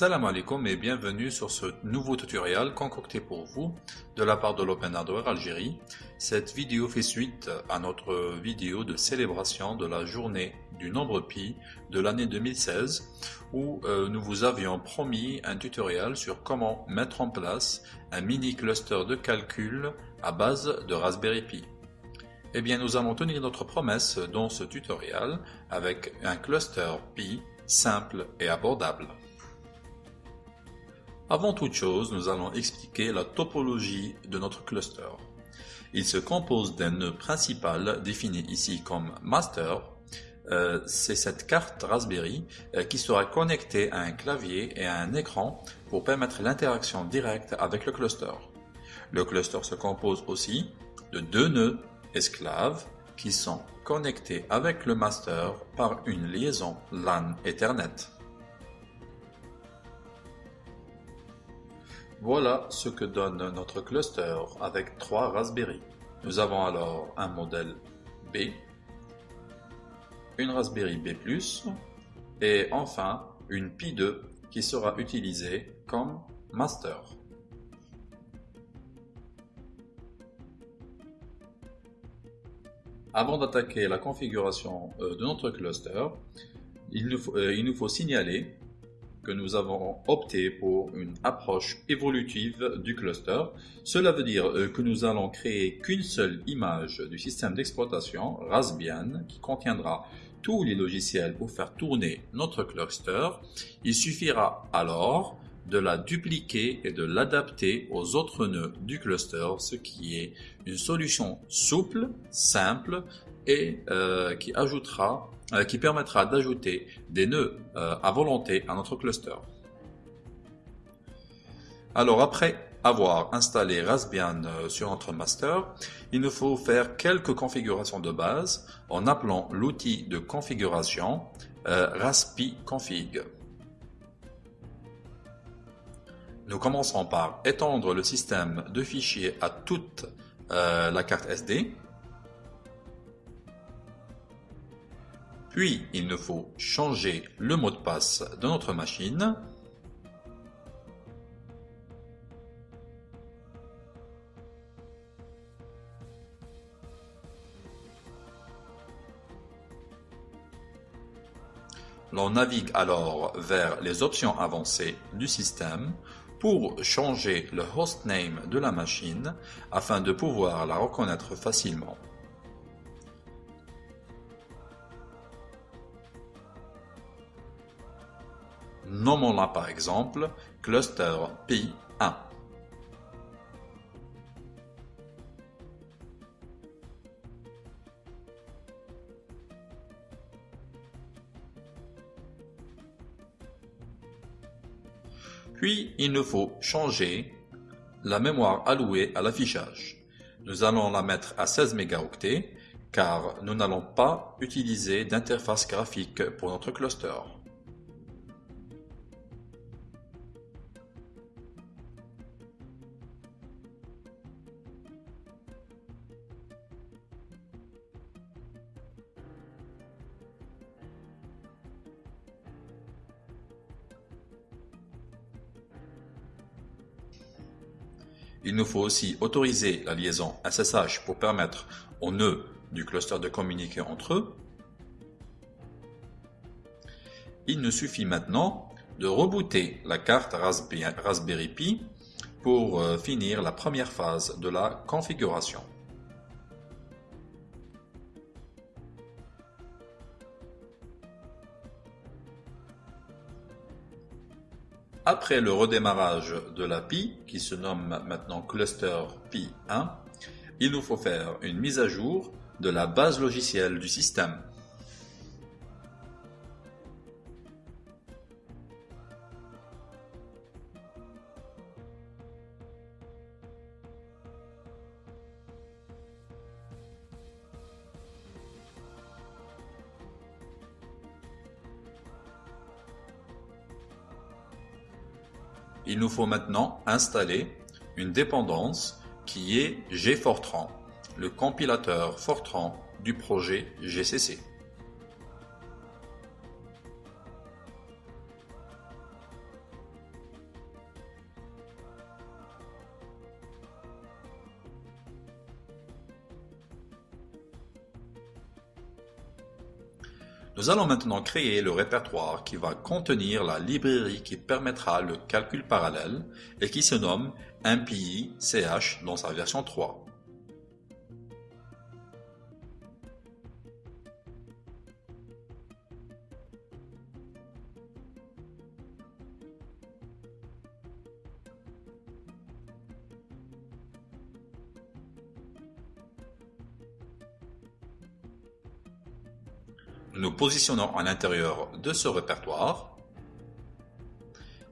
Salam alaikum et bienvenue sur ce nouveau tutoriel concocté pour vous de la part de l'Open Hardware Algérie. Cette vidéo fait suite à notre vidéo de célébration de la journée du nombre pi de l'année 2016 où euh, nous vous avions promis un tutoriel sur comment mettre en place un mini cluster de calcul à base de Raspberry Pi. Eh bien, nous allons tenir notre promesse dans ce tutoriel avec un cluster Pi simple et abordable. Avant toute chose, nous allons expliquer la topologie de notre cluster. Il se compose d'un nœud principal défini ici comme master. Euh, c'est cette carte Raspberry euh, qui sera connectée à un clavier et à un écran pour permettre l'interaction directe avec le cluster. Le cluster se compose aussi de deux nœuds esclaves qui sont connectés avec le master par une liaison LAN Ethernet. Voilà ce que donne notre cluster avec trois Raspberry. Nous avons alors un modèle B, une Raspberry B+, et enfin une Pi 2 qui sera utilisée comme master. Avant d'attaquer la configuration euh, de notre cluster, il nous faut, euh, il nous faut signaler que nous avons opté pour une approche évolutive du cluster. Cela veut dire euh, que nous allons créer qu'une seule image du système d'exploitation Raspbian qui contiendra tous les logiciels pour faire tourner notre cluster. Il suffira alors de la dupliquer et de l'adapter aux autres nœuds du cluster, ce qui est une solution souple, simple et euh, qui ajoutera, qui permettra d'ajouter des nœuds euh, à volonté à notre cluster. Alors après avoir installé Raspbian sur notre master, il nous faut faire quelques configurations de base en appelant l'outil de configuration raspi config. Nous commencerons par étendre le système de fichiers à toute euh, la carte SD. Puis, il nous faut changer le mot de passe de notre machine. L'on navigue alors vers les options avancées du système pour changer le hostname de la machine afin de pouvoir la reconnaître facilement. Nommons-la par exemple cluster Pi1. Puis, il nous faut changer la mémoire allouée à l'affichage. Nous allons la mettre à 16 mégaoctets car nous n'allons pas utiliser d'interface graphique pour notre cluster. Il nous faut aussi autoriser la liaison SSH pour permettre aux nœuds du cluster de communiquer entre eux. Il nous suffit maintenant de rebooter la carte Raspberry Pi pour euh, finir la première phase de la configuration. Après le redémarrage de la Pi, qui se nomme maintenant Cluster Pi 1, il nous faut faire une mise à jour de la base logicielle du système. Il nous faut maintenant installer une dépendance qui est gfortran, le compilateur Fortran du projet GCC. Nous allons maintenant créer le répertoire qui va contenir la librairie qui permettra le calcul parallèle et qui se nomme MPI-CH dans sa version 3. Positionnons à l'intérieur de ce répertoire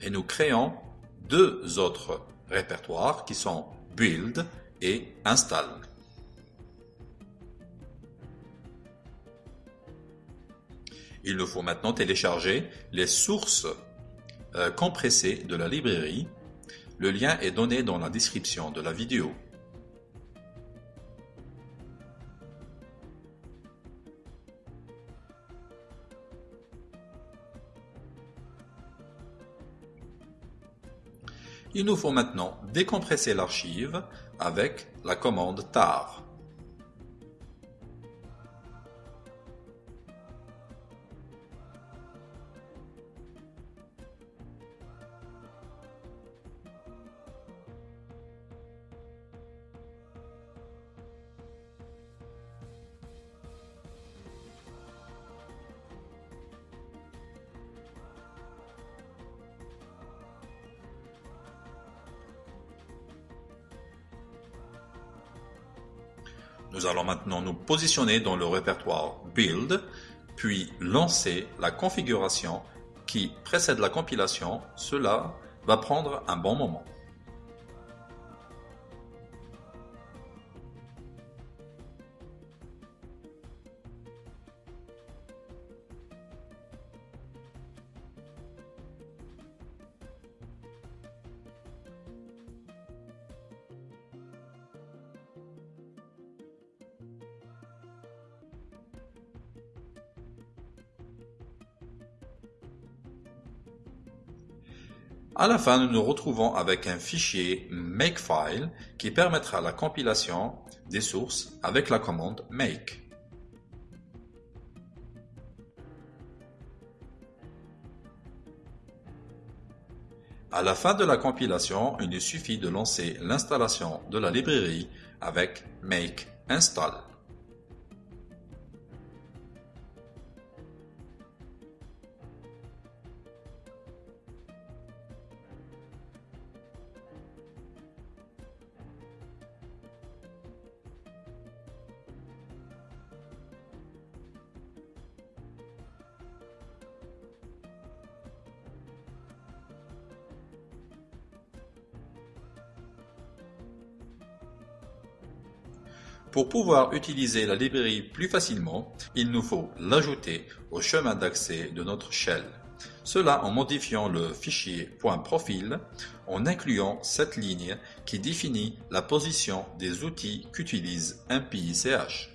et nous créons deux autres répertoires qui sont Build et Install. Il nous faut maintenant télécharger les sources euh, compressées de la librairie. Le lien est donné dans la description de la vidéo. Il nous faut maintenant décompresser l'archive avec la commande tar. Nous allons maintenant nous positionner dans le répertoire Build, puis lancer la configuration qui précède la compilation. Cela va prendre un bon moment. À la fin, nous nous retrouvons avec un fichier makefile qui permettra la compilation des sources avec la commande make. À la fin de la compilation, il nous suffit de lancer l'installation de la librairie avec make install. Pour pouvoir utiliser la librairie plus facilement, il nous faut l'ajouter au chemin d'accès de notre shell. Cela en modifiant le fichier .profil en incluant cette ligne qui définit la position des outils qu'utilise MPICH.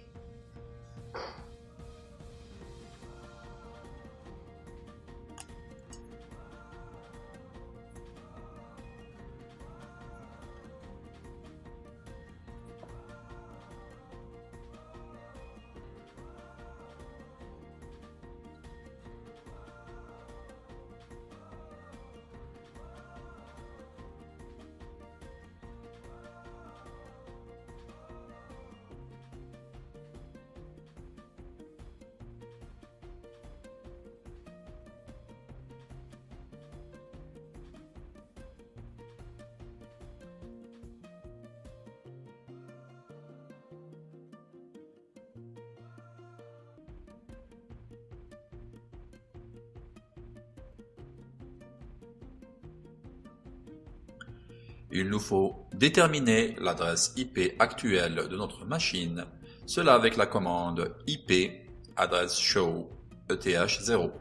Il nous faut déterminer l'adresse IP actuelle de notre machine, cela avec la commande IP adresse show eth0.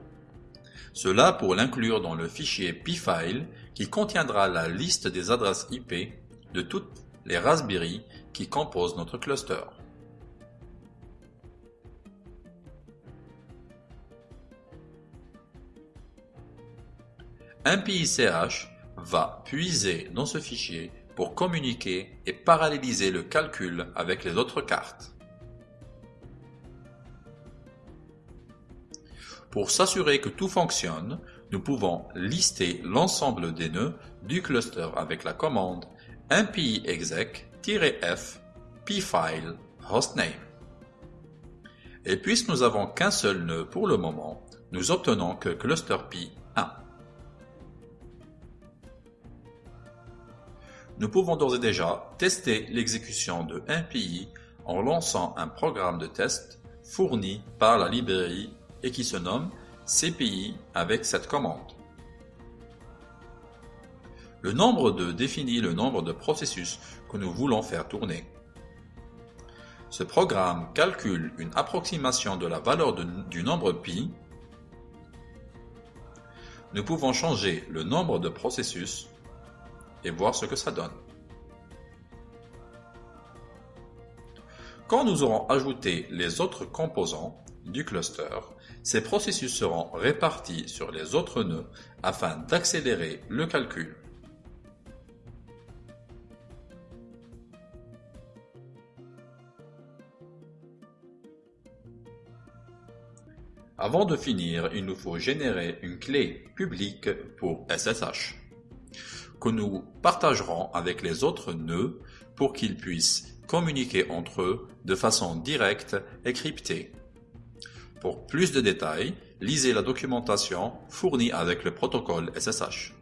Cela pour l'inclure dans le fichier pfile qui contiendra la liste des adresses IP de toutes les Raspberry qui composent notre cluster. Un va puiser dans ce fichier pour communiquer et paralléliser le calcul avec les autres cartes. Pour s'assurer que tout fonctionne, nous pouvons lister l'ensemble des nœuds du cluster avec la commande mpi exec-f pfile hostname. Et puisque nous n'avons qu'un seul nœud pour le moment, nous obtenons que cluster p 1. Nous pouvons d'ores et déjà tester l'exécution de MPI en lançant un programme de test fourni par la librairie et qui se nomme CPI avec cette commande. Le nombre de définit le nombre de processus que nous voulons faire tourner. Ce programme calcule une approximation de la valeur du nombre pi. Nous pouvons changer le nombre de processus et voir ce que ça donne. Quand nous aurons ajouté les autres composants du cluster, ces processus seront répartis sur les autres nœuds afin d'accélérer le calcul. Avant de finir, il nous faut générer une clé publique pour SSH que nous partagerons avec les autres nœuds pour qu'ils puissent communiquer entre eux de façon directe et cryptée. Pour plus de détails, lisez la documentation fournie avec le protocole SSH.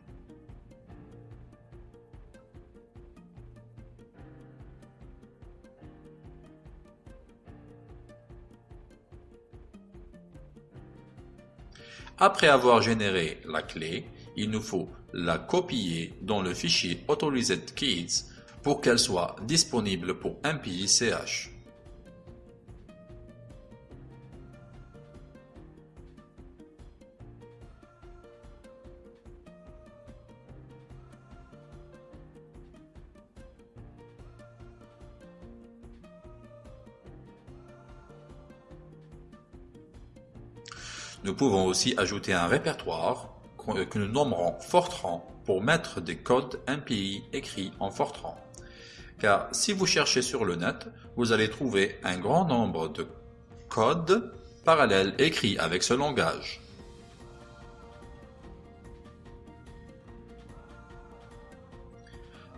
Après avoir généré la clé, il nous faut la copier dans le fichier Authorized Keys pour qu'elle soit disponible pour MPI-CH. Nous pouvons aussi ajouter un répertoire que nous nommerons Fortran pour mettre des codes MPI écrits en Fortran. Car si vous cherchez sur le net, vous allez trouver un grand nombre de codes parallèles écrits avec ce langage.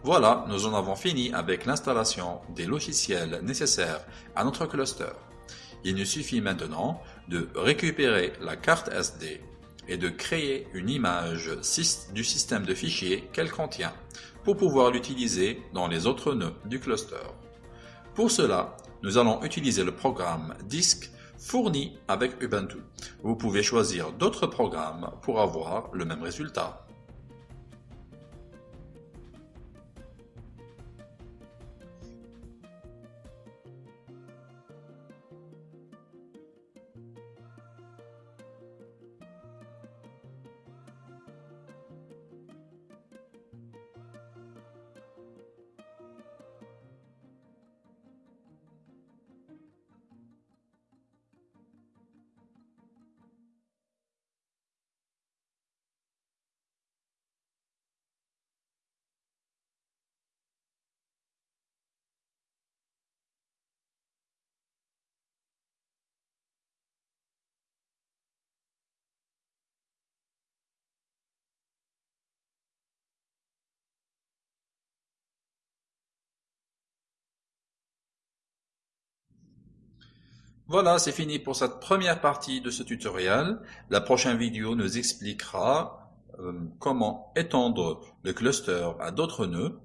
Voilà, nous en avons fini avec l'installation des logiciels nécessaires à notre cluster. Il nous suffit maintenant de récupérer la carte SD et de créer une image du système de fichiers qu'elle contient pour pouvoir l'utiliser dans les autres nœuds du cluster. Pour cela, nous allons utiliser le programme Disk fourni avec Ubuntu. Vous pouvez choisir d'autres programmes pour avoir le même résultat. Voilà, c'est fini pour cette première partie de ce tutoriel. La prochaine vidéo nous expliquera euh, comment étendre le cluster à d'autres nœuds.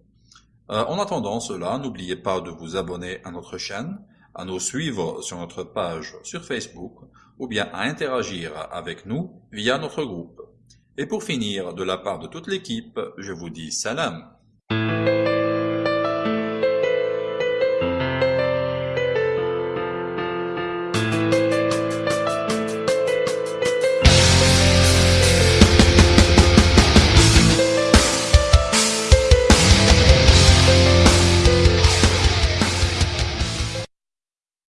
Euh, en attendant cela, n'oubliez pas de vous abonner à notre chaîne, à nous suivre sur notre page sur Facebook ou bien à interagir avec nous via notre groupe. Et pour finir, de la part de toute l'équipe, je vous dis salam.